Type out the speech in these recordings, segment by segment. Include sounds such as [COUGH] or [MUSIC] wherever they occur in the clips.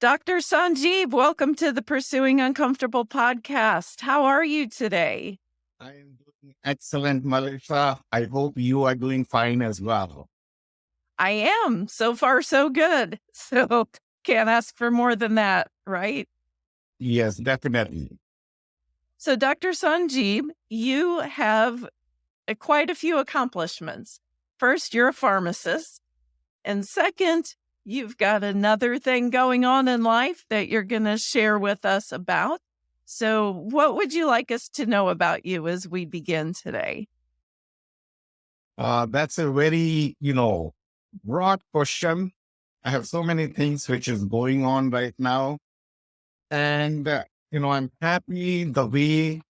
Dr. Sanjeev, welcome to the Pursuing Uncomfortable podcast. How are you today? I am doing excellent, Melissa. I hope you are doing fine as well. I am. So far, so good. [LAUGHS] So can't ask for more than that, right? Yes, definitely. So, Dr. Sanjeev, you have uh, quite a few accomplishments. First, you're a pharmacist. And second, you've got another thing going on in life that you're going to share with us about. So, what would you like us to know about you as we begin today? Uh, that's a very, you know, broad question. I have so many things which is going on right now. And, uh, you know, I'm happy the way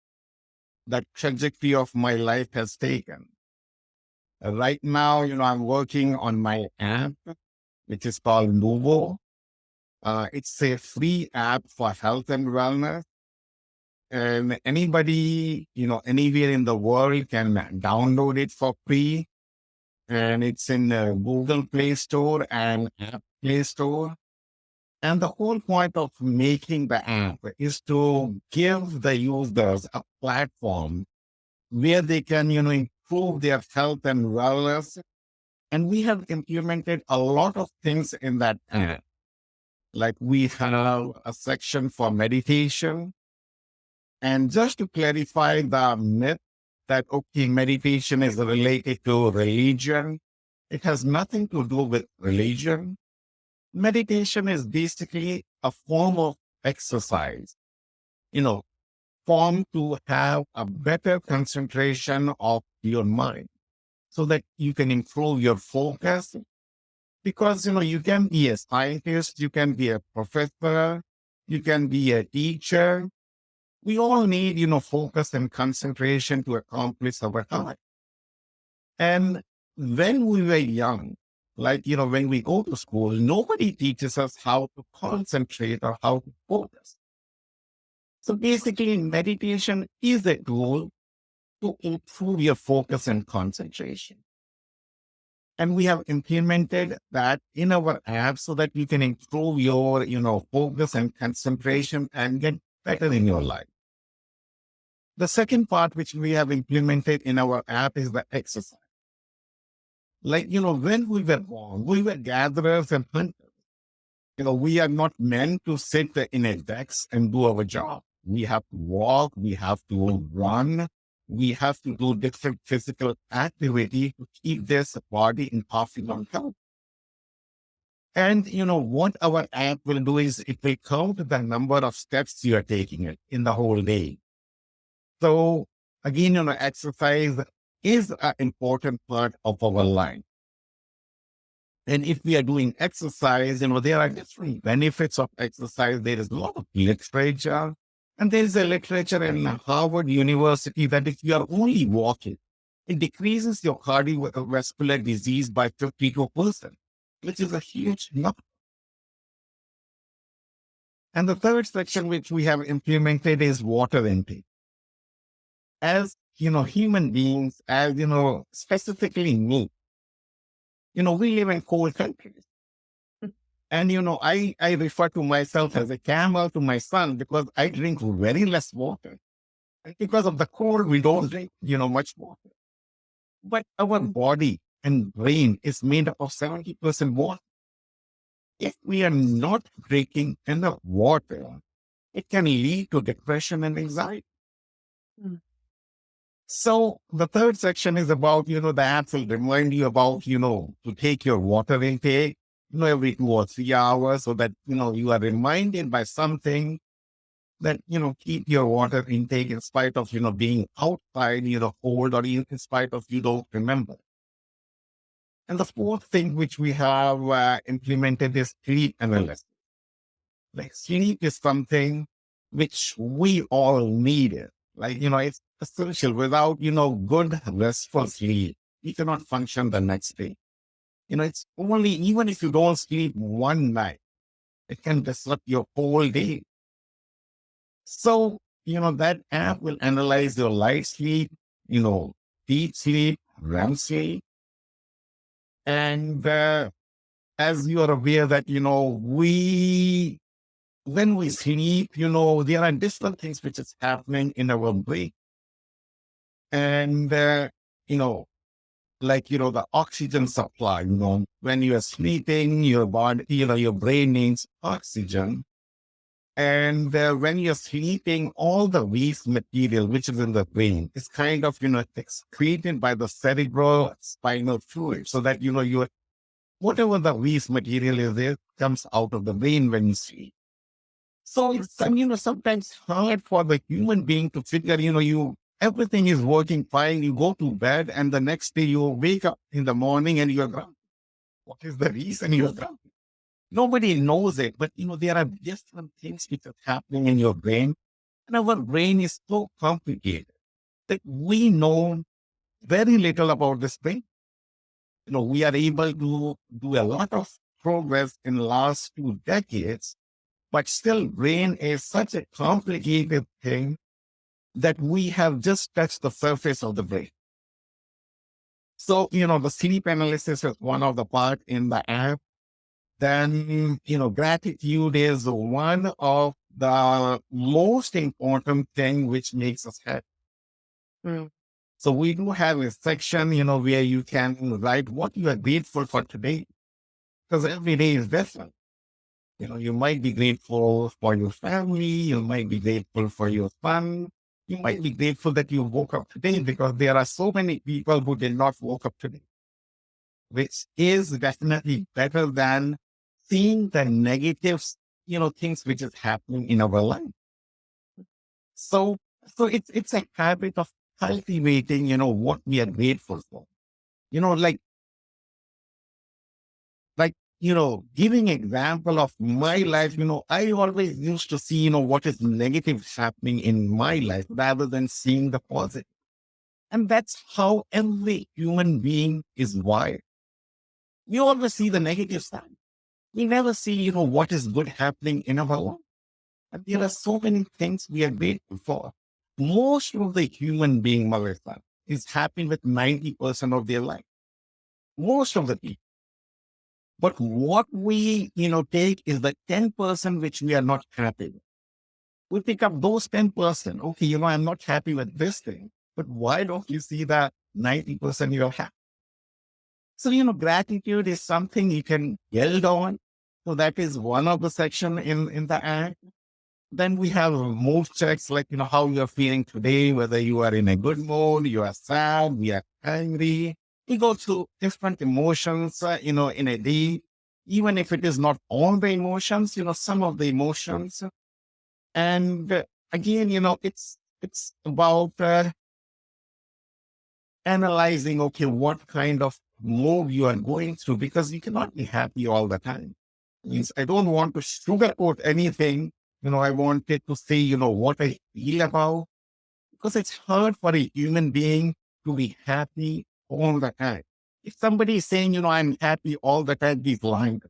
that trajectory of my life has taken. Uh, right now, you know, I'm working on my app, which is called Luvo. Uh, it's a free app for health and wellness. And anybody, you know, anywhere in the world can download it for free. And it's in the Google Play Store and App Play Store. And the whole point of making the app is to give the users a platform where they can, you know, improve their health and wellness. And we have implemented a lot of things in that app. Like we have a section for meditation. And just to clarify the myth that, okay, meditation is related to religion, it has nothing to do with religion. Meditation is basically a form of exercise, you know, form to have a better concentration of your mind so that you can improve your focus. Because, you know, you can be a scientist, you can be a professor, you can be a teacher. We all need, you know, focus and concentration to accomplish our task. And when we were young, like, you know, when we go to school, nobody teaches us how to concentrate or how to focus. So basically, meditation is a tool to improve your focus and concentration. And we have implemented that in our app so that you can improve your, you know, focus and concentration and get better in your life. The second part which we have implemented in our app is the exercise. Like, you know, when we were born, we were gatherers and hunters. You know, we are not meant to sit in a desk and do our job. We have to walk, we have to run, we have to do different physical activity to keep this body in optimum health. And you know what our app will do is it will count the number of steps you are taking it in the whole day. So again, you know, exercise is an important part of our life. And if we are doing exercise, you know, there are different benefits of exercise. There is a lot of literature and there is a literature in Harvard University that if you are only walking, it decreases your cardiovascular disease by 52%, which is a huge number. And the third section which we have implemented is water intake. As, you know, human beings, as, you know, specifically me, you know, we live in cold countries. And, you know, I, I refer to myself as a camel to my son because I drink very less water. And because of the cold, we don't drink, you know, much water. But our body and brain is made up of 70% water. If we are not drinking enough water, it can lead to depression and anxiety. Mm. So the third section is about, you know, the app will remind you about, you know, to take your water intake you know, every two or three hours so that, you know, you are reminded by something that, you know, keep your water intake in spite of, you know, being outside, you know, cold or in spite of you don't remember. And the fourth thing which we have uh, implemented is sleep analysis. Like sleep is something which we all need. Like, you know, it's essential. Without, you know, good restful sleep, you cannot function the next day. You know, it's only, even if you don't sleep one night, it can disrupt your whole day. So, you know, that app will analyze your light sleep, you know, deep sleep, REM sleep. And uh, as you are aware that, you know, we when we sleep, you know, there are different things which is happening in our brain. And, uh, you know, like, you know, the oxygen supply, you know, when you are sleeping, your body, you know, your brain needs oxygen. And uh, when you're sleeping, all the waste material, which is in the brain, is kind of, you know, excreted by the cerebral spinal fluid so that, you know, you whatever the waste material is there comes out of the brain when you sleep. So it's, you know, sometimes hard for the human being to figure, you know, you, everything is working fine. You go to bed and the next day you wake up in the morning and you're drunk. What is the reason you're drunk? Nobody knows it, but you know, there are different things which are happening in your brain. And our brain is so complicated that we know very little about this brain. You know, we are able to do a lot of progress in the last two decades but still, brain is such a complicated thing that we have just touched the surface of the brain. So, you know, the sleep analysis is one of the part in the app. Then, you know, gratitude is one of the most important thing which makes us happy. Mm. So we do have a section, you know, where you can write what you are grateful for today. Because every day is different. You know, you might be grateful for your family. You might be grateful for your fun. You might be grateful that you woke up today because there are so many people who did not woke up today, which is definitely better than seeing the negative, you know, things which is happening in our life. So, so it's, it's a habit of cultivating, you know, what we are grateful for. You know, like you know, giving example of my life, you know, I always used to see, you know, what is negative happening in my life rather than seeing the positive. And that's how every human being is wired. We always see the negative side. We never see, you know, what is good happening in our life. And there are so many things we are grateful for. Most of the human being, Melissa, is happy with 90% of their life. Most of the people. But what we, you know, take is the 10% which we are not happy with. We pick up those 10%. Okay, you know, I'm not happy with this thing, but why don't you see that 90% you're happy? So, you know, gratitude is something you can build on. So that is one of the section in, in the act. Then we have mood checks, like, you know, how you're feeling today, whether you are in a good mood, you are sad, you are angry, we go through different emotions, uh, you know, in a day, even if it is not all the emotions, you know, some of the emotions. And uh, again, you know, it's, it's about uh, analyzing, okay, what kind of mood you are going through, because you cannot be happy all the time. Means I don't want to sugarcoat anything. You know, I wanted to say, you know, what I feel about, because it's hard for a human being to be happy all the time. If somebody is saying, you know, I'm happy all the time, he's lying.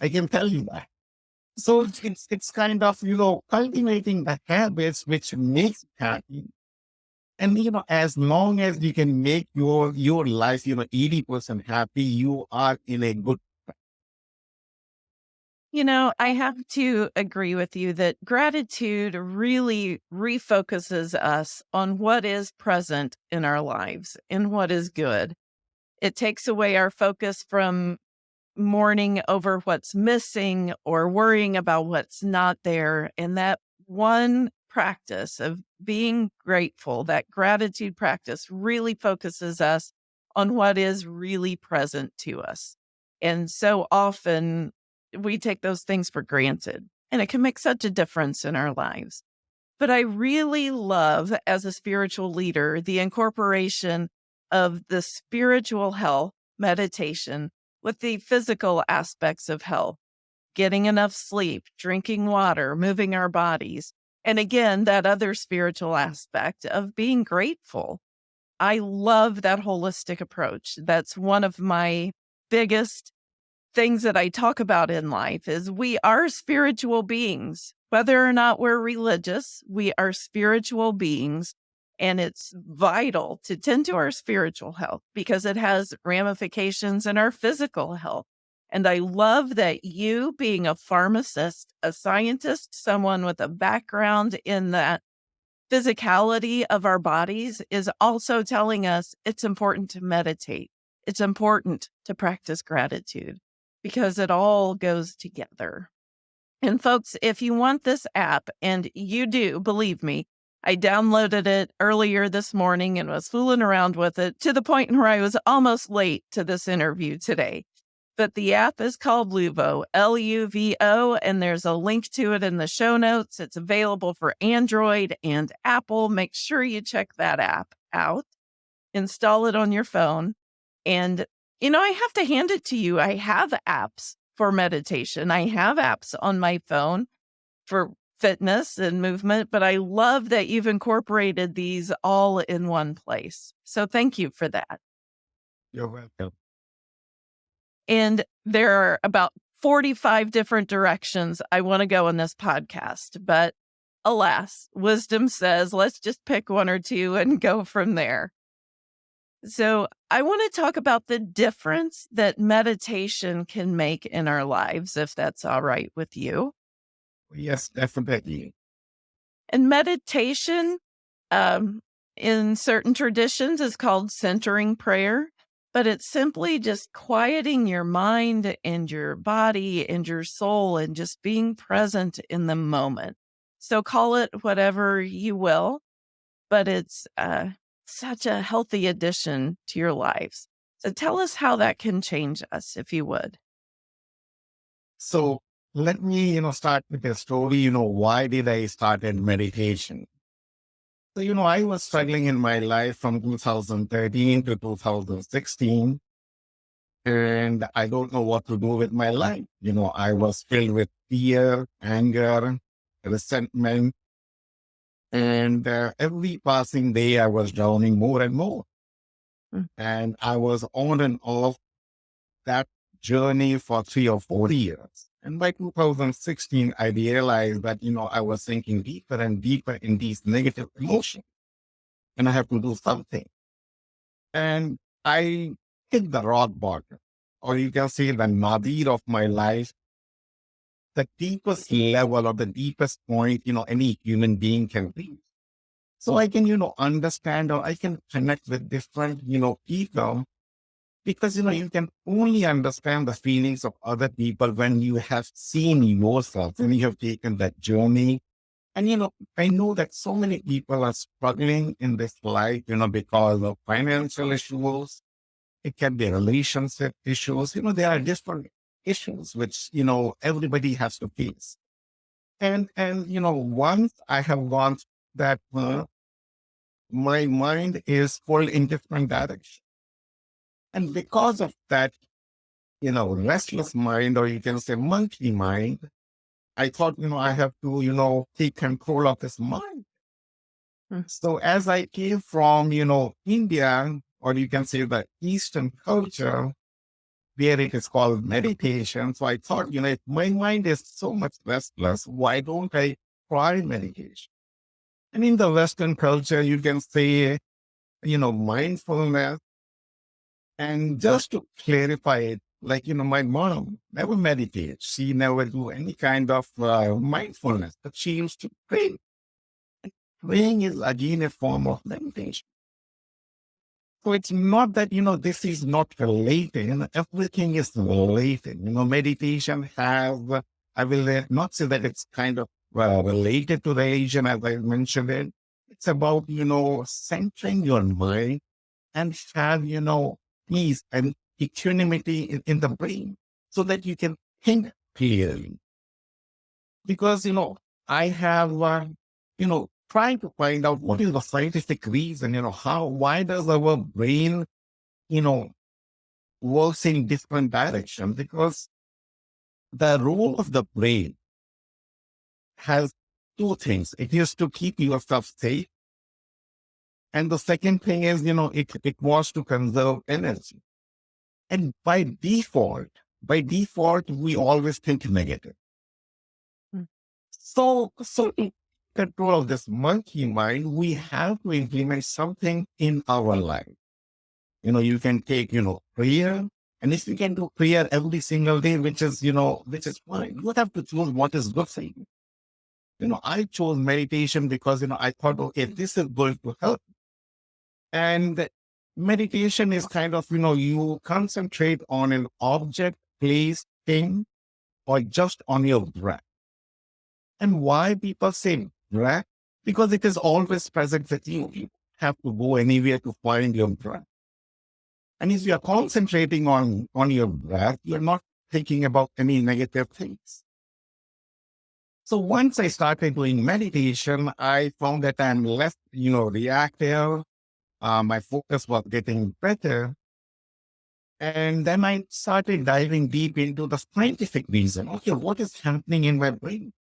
I can tell you that. So it's it's kind of, you know, cultivating the habits which makes happy. And you know, as long as you can make your your life, you know, 80% happy, you are in a good you know, I have to agree with you that gratitude really refocuses us on what is present in our lives and what is good. It takes away our focus from mourning over what's missing or worrying about what's not there. And that one practice of being grateful, that gratitude practice really focuses us on what is really present to us. And so often we take those things for granted and it can make such a difference in our lives. But I really love, as a spiritual leader, the incorporation of the spiritual health meditation with the physical aspects of health, getting enough sleep, drinking water, moving our bodies. And again, that other spiritual aspect of being grateful. I love that holistic approach. That's one of my biggest things that I talk about in life is we are spiritual beings. Whether or not we're religious, we are spiritual beings. And it's vital to tend to our spiritual health because it has ramifications in our physical health. And I love that you, being a pharmacist, a scientist, someone with a background in that physicality of our bodies, is also telling us it's important to meditate. It's important to practice gratitude because it all goes together. And folks, if you want this app, and you do, believe me, I downloaded it earlier this morning and was fooling around with it to the point [LAUGHS] where I was almost late to this interview today but the app is called Luvo, L U V O, and there's a link to it in the show notes. It's available for Android and Apple. Make sure you check that app out, install it on your phone. And, you know, I have to hand it to you. I have apps for meditation, I have apps on my phone for fitness and movement, but I love that you've incorporated these all in one place. So thank you for that. You're welcome. And there are about 45 different directions I want to go in this podcast. But alas, wisdom says, let's just pick one or two and go from there. So, I want to talk about the difference that meditation can make in our lives, if that's all right with you. Yes, definitely. And meditation, um, in certain traditions, is called centering prayer but it's simply just quieting your mind and your body and your soul and just being present in the moment. So call it whatever you will, but it's uh, such a healthy addition to your lives. So tell us how that can change us, if you would. So let me, you know, start with a story. You know, why did I start in meditation? So, you know, I was struggling in my life from 2013 to 2016. And I don't know what to do with my life. You know, I was filled with fear, anger, resentment. And uh, every passing day, I was drowning more and more. Mm. And I was on and off that journey for three or four years. And by 2016, I realized that, you know, I was sinking deeper and deeper in these negative emotions. And I have to do something. And I hit the rock bottom, or you can say the nadir of my life, the deepest level or the deepest point, you know, any human being can reach. So I can, you know, understand or I can connect with different, you know, people because you know you can only understand the feelings of other people when you have seen yourself when you have taken that journey. And you know i know that so many people are struggling in this life you know because of financial issues. It can be relationship issues. You know there are different issues which you know everybody has to face and and you know once i have gone that uh, my mind is pulled in different directions and because of that, you know, restless mind, or you can say monkey mind, I thought, you know, I have to, you know, take control of this mind. Hmm. So as I came from, you know, India, or you can say the Eastern culture, where it is called meditation. So I thought, you know, if my mind is so much restless, why don't I try meditation? And in the Western culture, you can say, you know, mindfulness and just to clarify it, like, you know, my mom never meditates. She never do any kind of uh, mindfulness, but she used to pray. And praying is again a form of meditation. So it's not that, you know, this is not related. Everything is related. You know, meditation have, I will uh, not say that it's kind of uh, related to religion as I mentioned it. It's about, you know, centering your mind and have, you know, peace and equanimity in, in the brain so that you can think clearly. Because, you know, I have, uh, you know, trying to find out what is the scientific reason, you know, how, why does our brain, you know, works in different directions? Because the role of the brain has two things. It is to keep yourself safe and the second thing is, you know, it, it was to conserve energy. And by default, by default, we always think negative. Hmm. So, so control of this monkey mind, we have to implement something in our life. You know, you can take, you know, prayer And if you can do prayer every single day, which is, you know, which is fine, you have to choose what is good for you. You know, I chose meditation because, you know, I thought, okay, this is going to help. And meditation is kind of, you know, you concentrate on an object, place, thing, or just on your breath. And why people say breath? Because it is always present you. You have to go anywhere to find your breath. And if you are concentrating on, on your breath, you're not thinking about any negative things. So once I started doing meditation, I found that I'm less, you know, reactive. Uh, my focus was getting better. And then I started diving deep into the scientific reason. Okay, what is happening in my brain?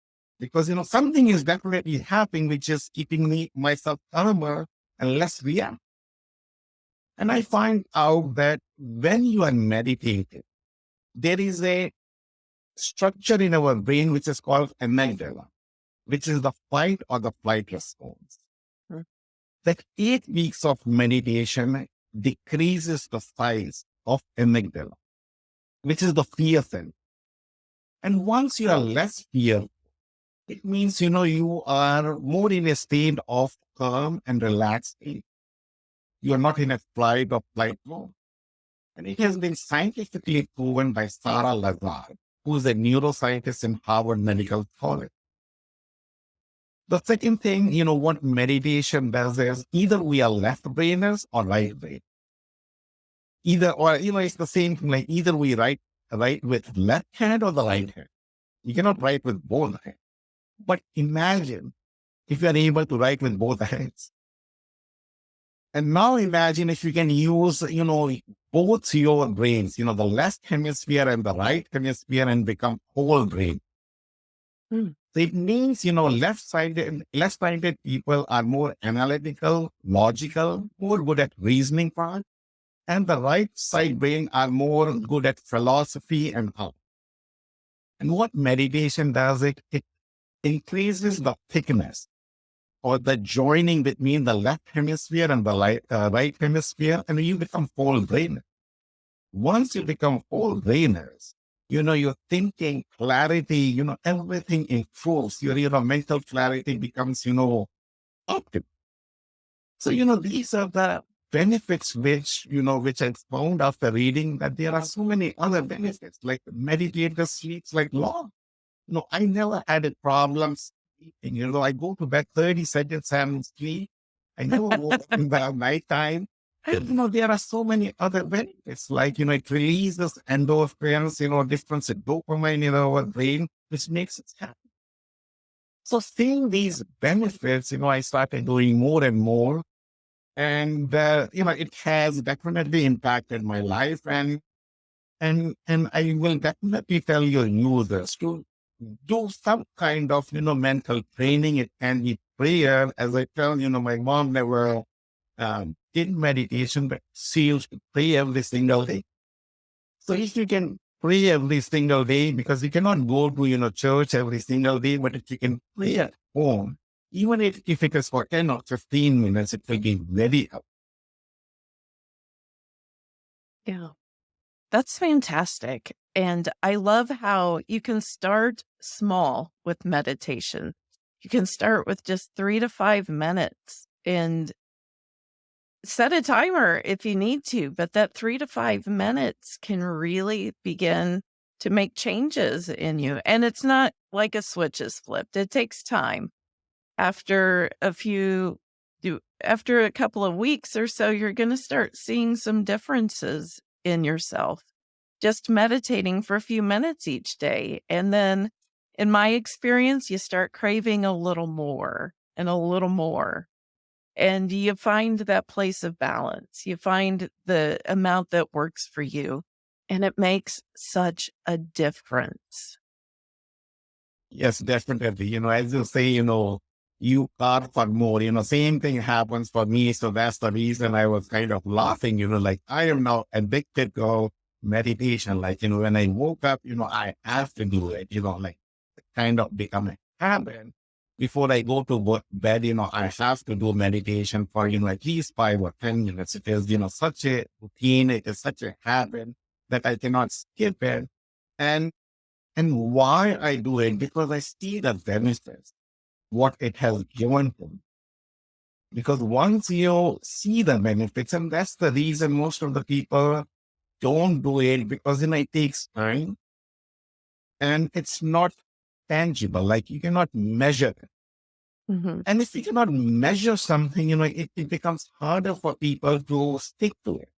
Because, you know, something is definitely happening, which is keeping me, myself calmer and less reactive. And I find out that when you are meditating, there is a structure in our brain which is called amygdala, which is the fight or the flight response. Hmm. That eight weeks of meditation decreases the size of amygdala, which is the fear center. And once you are less fearful, it means, you know, you are more in a state of calm and relaxed. You are not in a flight or flight mode. And it has been scientifically proven by Sarah Lazar, who is a neuroscientist in Harvard Medical College. The second thing, you know, what meditation does is either we are left brainers or right brain. Either, or, you know, it's the same thing, like either we write, write with left hand or the right hand. You cannot write with both hands. But imagine if you are able to write with both [LAUGHS] hands. And now imagine if you can use, you know, both your brains, you know, the left hemisphere and the right hemisphere and become whole brain. Hmm. So it means, you know, left-sided, left-sided people are more analytical, logical, more good at reasoning part. And the right side brain are more good at philosophy and art. And what meditation does it, it increases the thickness or the joining between the left hemisphere and the right, uh, right hemisphere, and you become full brainers. Once you become full brainers, you know, your thinking, clarity, you know, everything improves. Your, your mental clarity becomes, you know, optimal. So, you know, these are the benefits which, you know, which I found after reading that there are so many other benefits, like meditator sleeps like long. You know, I never had a problems sleeping. You know, I go to bed 30 seconds and sleep. I never woke in the [LAUGHS] nighttime. And, you know, there are so many other benefits, like, you know, it releases endorphins, you know, different dopamine in our brain, which makes us happy. So seeing these benefits, you know, I started doing more and more. And, uh, you know, it has definitely impacted my life. And, and, and I will definitely tell your users to do some kind of, you know, mental training. It can be prayer. As I tell, you know, my mom never um, did meditation, but she used to pray every single day. So if you can pray every single day, because you cannot go to, you know, church every single day, but if you can pray at home, even if, if it is for 10 or 15 minutes, it will be very helpful. Yeah. That's fantastic. And I love how you can start small with meditation. You can start with just three to five minutes and set a timer if you need to, but that three to five minutes can really begin to make changes in you. And it's not like a switch is flipped, it takes time. After a few, after a couple of weeks or so, you're going to start seeing some differences in yourself just meditating for a few minutes each day. And then, in my experience, you start craving a little more and a little more. And you find that place of balance. You find the amount that works for you. And it makes such a difference. Yes, definitely. You know, as you say, you know, you carve for more, you know, same thing happens for me. So that's the reason I was kind of laughing, you know, like I am now addicted to meditation. Like, you know, when I woke up, you know, I have to do it, you know, like kind of become a habit. Before I go to bed, you know, I have to do meditation for, you know, at least five or 10 minutes. It is, you know, such a routine. It is such a habit. that I cannot skip it. And, and why I do it, because I see the benefits, what it has given to me. Because once you see the benefits, and that's the reason most of the people don't do it because you know it takes time and it's not tangible. Like you cannot measure it. Mhm. And if you cannot measure something, you know, it, it becomes harder for people to stick to it.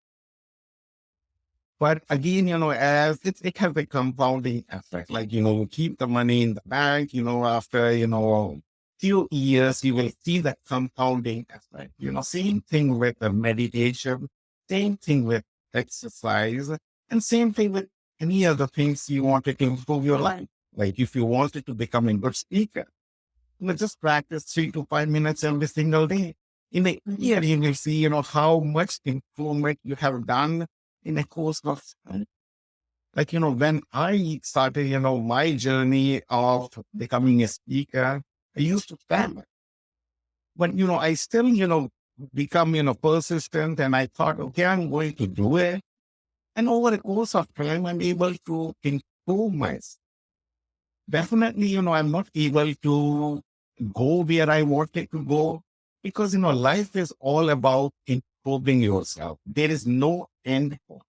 But again, you know, as it, it has a compounding effect, like, you know, keep the money in the bank, you know, after, you know, few years, you will see that compounding effect. You know, same thing with the meditation, same thing with exercise, and same thing with any other things you wanted to improve your life. Like if you wanted to become a good speaker, you know, just practice three to five minutes every single day. In a year, mm-hmm. you will see, you know, how much improvement you have done in a course of time. Like, you know, when I started, you know, my journey of becoming a speaker, I used to stammer. But, you know, I still, you know, become, you know, persistent and I thought, okay, I'm going to do it. And over the course of time, I'm able to improve myself. Definitely, you know, I'm not able to go where I wanted to go because, you know, life is all about improving yourself. There is no end point.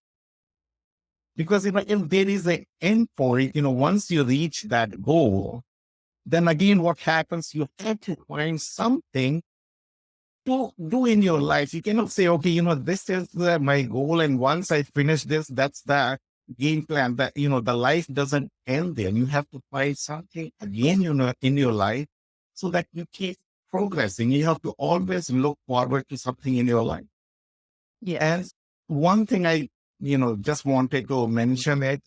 Because, you know, if there is an end point, you know, once you reach that goal, then again, what happens? You have to find something to do in your life. You cannot say, okay, you know, this is uh, my goal. And once I finish this, that's the game plan that, you know, the life doesn't end there. You have to find something again, you know, in your life so that you keep progressing. You have to always look forward to something in your life. Yeah. And one thing I, you know, just wanted to mention it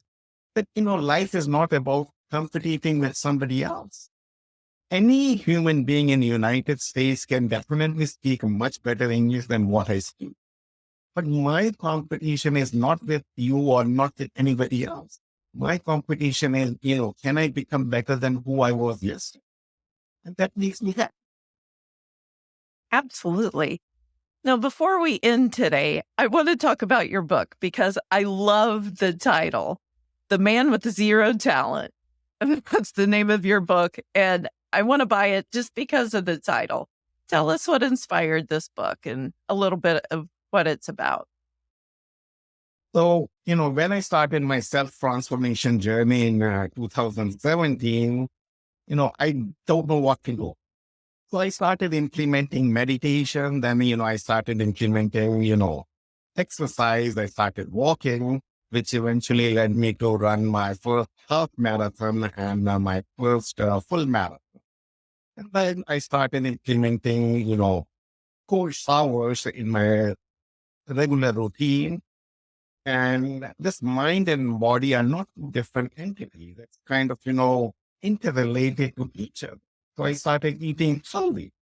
that, you know, life is not about competing with somebody else. Any human being in the United States can definitely speak much better English than what I speak. But my competition is not with you or not with anybody else. My competition is, you know, can I become better than who I was yesterday? And that makes me happy. Absolutely. Now, before we end today, I want to talk about your book because I love the title, The Man with Zero Talent. [LAUGHS] That's the name of your book. And I want to buy it just because of the title. Tell us what inspired this book and a little bit of what it's about. So, you know, when I started my self transformation journey in uh, 2017, you know, I don't know what to do. So I started implementing meditation. Then, you know, I started implementing, you know, exercise. I started walking, which eventually led me to run my first half marathon and uh, my first uh, full marathon. And then I started implementing, you know, course hours in my regular routine. And this mind and body are not different entities. It's kind of, you know, interrelated to each other. So I started eating slowly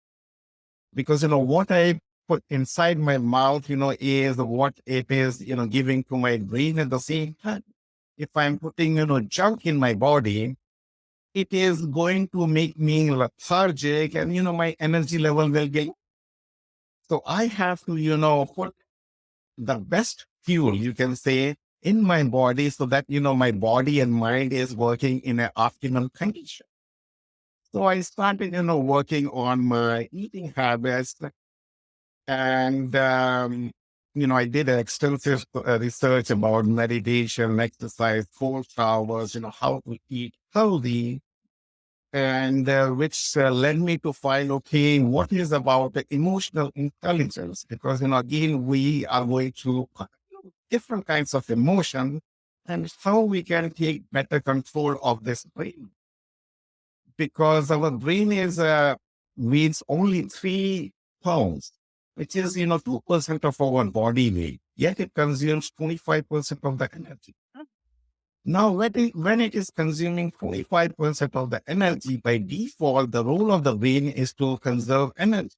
because, you know, what I put inside my mouth, you know, is what it is, you know, giving to my brain at the same time. If I'm putting, you know, junk in my body, it is going to make me lethargic and, you know, my energy level will get. So I have to, you know, put the best fuel, you can say, in my body so that, you know, my body and mind is working in an optimal condition. So I started, you know, working on my eating habits and, um, you know, I did extensive uh, research about meditation, exercise, cold showers, you know, how to eat healthy and uh, which uh, led me to find okay what is about the emotional intelligence? Because you know again we are going through different kinds of emotion and how we can take better control of this brain. Because our brain is uh, weighs only three pounds which is you know 2% of our body weight yet it consumes 25% of the energy now, when it, when it is consuming 45% of the energy by default, the role of the brain is to conserve energy.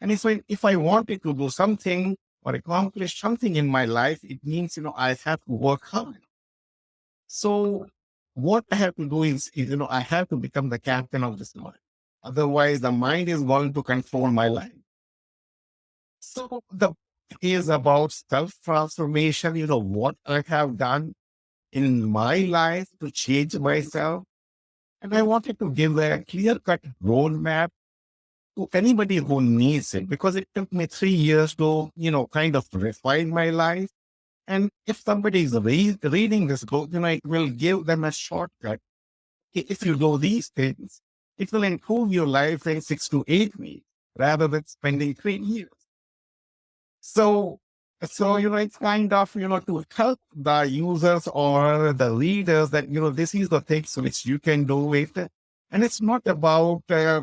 And if I, if I wanted to do something or accomplish something in my life, it means, you know, I have to work hard. So what I have to do is, is, you know, I have to become the captain of this mind. Otherwise, the mind is going to control my life. So the is about self transformation. You know, what I have done in my life to change myself. And I wanted to give a clear cut roadmap to anybody who needs it because it took me three years to, you know, kind of refine my life. And if somebody is re- reading this book, you know, it will give them a shortcut. If you do these things, it will improve your life in six to eight weeks rather than spending three years. So, so, you know, it's kind of, you know, to help the users or the readers that, you know, this is the things which you can do with it. And it's not about, uh,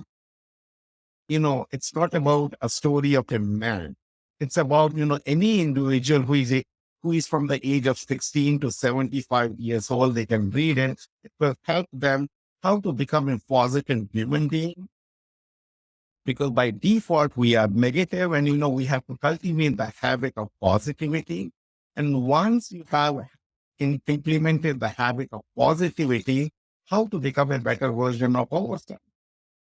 you know, it's not about a story of a man. It's about, you know, any individual who is a, who is from the age of 16 to 75 years old, they can read it. It will help them how to become a positive human being. Because by default, we are negative and, you know, we have to cultivate the habit of positivity. And once you have implemented the habit of positivity, how to become a better version of ourselves.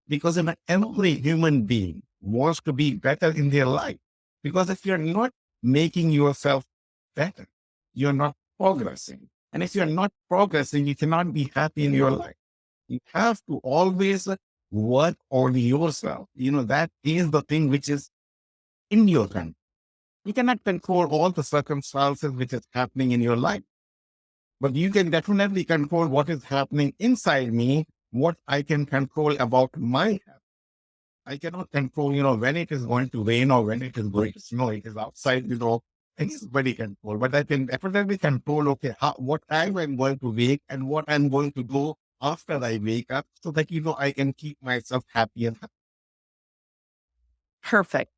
Because every human being wants to be better in their life. Because if you're not making yourself better, you're not progressing. And if you're not progressing, you cannot be happy in your life. You have to always work on yourself. You know, that is the thing which is in your hand. You cannot control all the circumstances which is happening in your life, but you can definitely control what is happening inside me, what I can control about my health. I cannot control, you know, when it is going to rain or when it is going to snow. It is outside, you know, anybody control, but I can definitely control, okay, how, what time I'm going to wake and what I'm going to do after I wake up so that, you know, I can keep myself happy and happy. Perfect.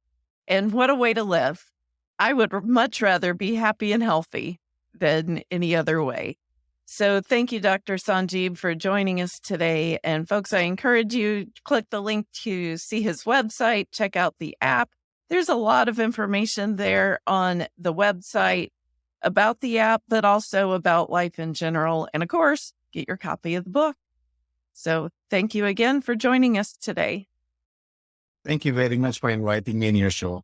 And what a way to live. I would much rather be happy and healthy than any other way. So thank you, Dr. Sanjeeb, for joining us today. And folks, I encourage you click the link to see his website, check out the app. There's a lot of information there on the website about the app, but also about life in general. And of course, get your copy of the book. So thank you again for joining us today. Thank you very much for inviting me in your show.